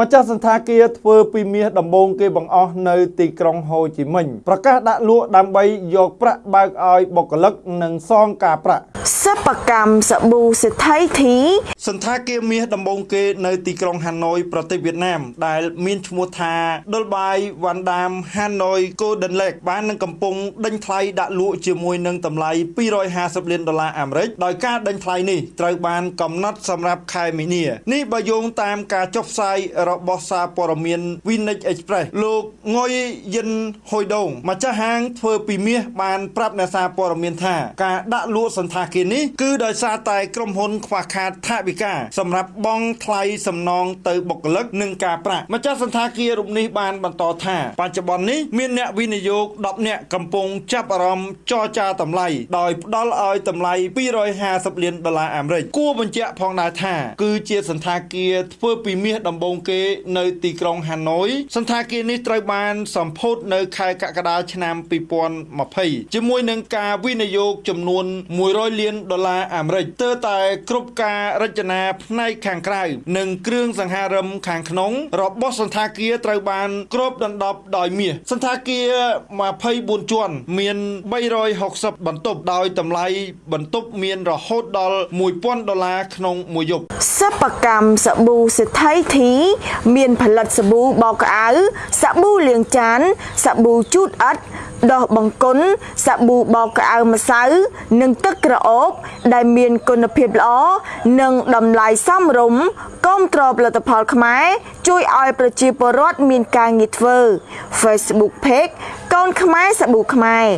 ម្ចាស់សន្តាគារធ្វើពីមាសដំបូងគេបង្អស់នៅទីក្រុងហូជីមិញប្រកាសដាក់លក់ដើម្បីយកប្រាក់បើកឲ្យបុគ្គលិកនិងសងការប្រាក់សិប្បកម្មសាប៊ូសេដ្ឋីធីសន្តាគារមាសដំបូងគេនៅទីក្រុងហាណូយប្រទេសវៀតណាម ដែល មានឈ្មោះថាដុលបាយវ៉ាន់ដាមហាណូយ Golden Lake បាននឹងកំពុងដេញថ្លៃដាក់លក់ជាមួយនឹងតម្លៃ250លានដុល្លារអាមេរិកដោយការដេញថ្លៃនេះត្រូវបានកំណត់សម្រាប់ខែមីនានេះបើយោងតាមការចុះផ្សាយរបស់សារព័ត៌មាន Vinix Express លោកងុយយិនហុយដងម្ចាស់ហាងធ្វើពីមាសបានប្រាប់អ្នកសារព័ត៌មានថាការដាក់លក់សន្តាគារនេះគឺដោយសារតែក្រុមហ៊ុនខ្វះខាតថវិកាសម្រាប់បង់ថ្លៃសំណងទៅបុគ្គលិកនិងការប្រាក់ម្ចាស់សន្តាគាររូបនេះបានបន្តថាបច្ចុប្បន្ននេះមានអ្នកវិនិយោគ10នាក់កំពុងចាប់អារម្មណ៍ចរចាតម្លៃដោយផ្ដល់ឲ្យតម្លៃ250លានដុល្លារអាមេរិកគួរបញ្ជាក់ផងដែរថាគឺជាសន្តាគារធ្វើពីមាសដំបូងគេនៅទីក្រុងហាណូយសន្តាគារនេះត្រូវបានសម្ពោធនៅខែកក្កដាឆ្នាំ2020ជាមួយនឹងការវិនិយោគចំនួន100លានដុល្លារអាមេរិកទើបតែគ្រប់ការរចនាផ្នែកខាងក្រៅនិងគ្រឿងសង្ហារឹមខាងក្នុងរបស់សន្តាគារត្រូវបានគ្របដណ្ដប់ដោយមាសសន្តាគារ24ជាន់មាន360បន្ទប់ដោយតម្លៃបន្ទប់មានរហូតដល់1000ដុល្លារក្នុងមួយយប់សិប្បកម្មសាប៊ូសេដ្ឋីធីមានផលិតសាប៊ូបោកក្អៅសាប៊ូលាងចានសាប៊ូជូតអិតដោះបង្គន់សាប៊ូបោកក្អៅម្សៅ និងទឹកក្រអូប ដែលមានគុណភាពល្អនិងតម្លៃសមរម្យគាំទ្រផលិតផលខ្មែរជួយឲ្យប្រជាពលរដ្ឋមានការងារធ្វើ Facebook Page កូនខ្មែរសាប៊ូខ្មែរ